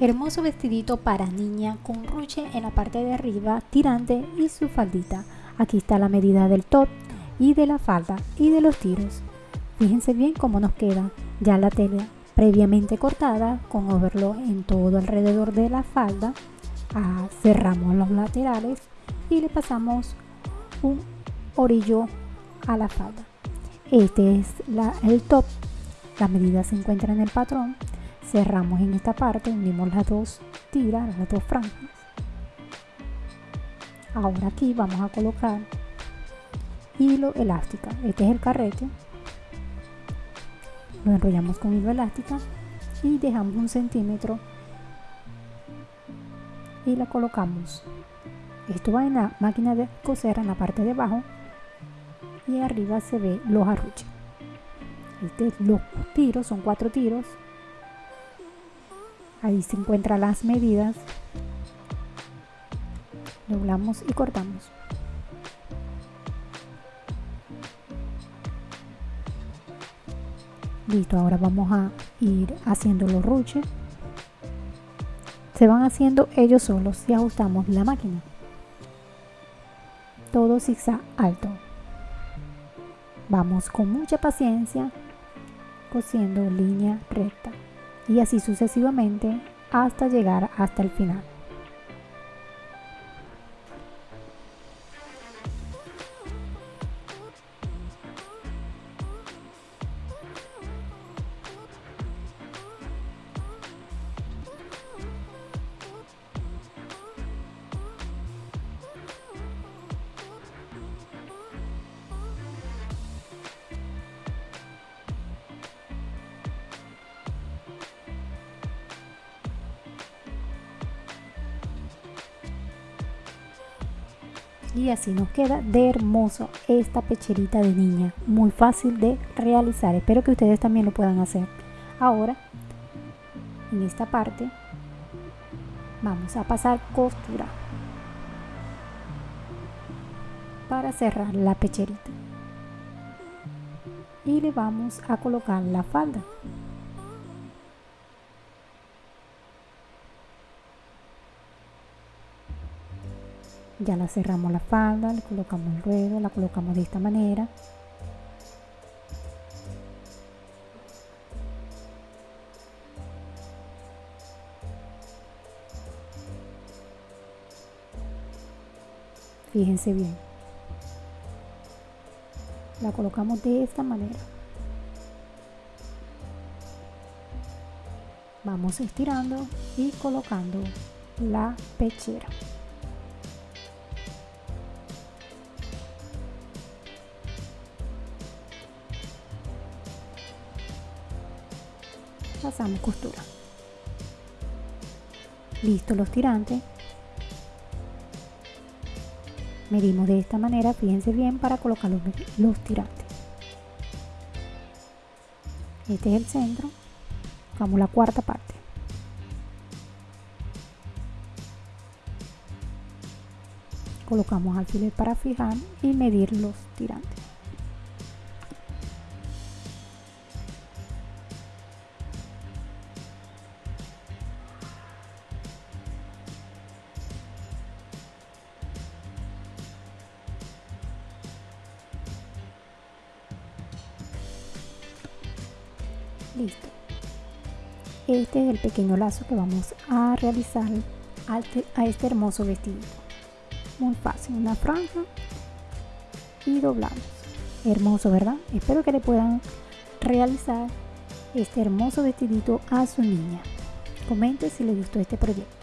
Hermoso vestidito para niña con ruche en la parte de arriba, tirante y su faldita. Aquí está la medida del top y de la falda y de los tiros. Fíjense bien cómo nos queda ya la tela previamente cortada con overlock en todo alrededor de la falda. Ah, cerramos los laterales y le pasamos un orillo a la falda. Este es el top. La medida se encuentra en el patrón cerramos en esta parte unimos las dos tiras las dos franjas. Ahora aquí vamos a colocar hilo elástica este es el carrete. Lo enrollamos con hilo elástica y dejamos un centímetro y la colocamos. Esto va en la máquina de coser en la parte de abajo y arriba se ve los arruches. Este, los tiros son cuatro tiros ahí se encuentran las medidas. Doblamos y cortamos. Listo ahora vamos a ir haciendo los ruches. Se van haciendo ellos solos si ajustamos la máquina. Todo zigzag alto. Vamos con mucha paciencia cosiendo línea recta y así sucesivamente hasta llegar hasta el final. Y así nos queda de hermoso esta pecherita de niña. Muy fácil de realizar. Espero que ustedes también lo puedan hacer. Ahora en esta parte vamos a pasar costura para cerrar la pecherita. Y le vamos a colocar la falda ya la cerramos la falda, le colocamos el ruedo, la colocamos de esta manera. Fíjense bien. La colocamos de esta manera. Vamos estirando y colocando la pechera. Pasamos costura. Listo los tirantes. Medimos de esta manera fíjense bien para colocar los, los tirantes. Este es el centro. Vamos la cuarta parte. Colocamos alfiler para fijar y medir los tirantes listo. Este es el pequeño lazo que vamos a realizar a este hermoso vestido. Muy fácil una franja y doblamos. Hermoso verdad espero que le puedan realizar este hermoso vestidito a su niña. Comente si les gustó este proyecto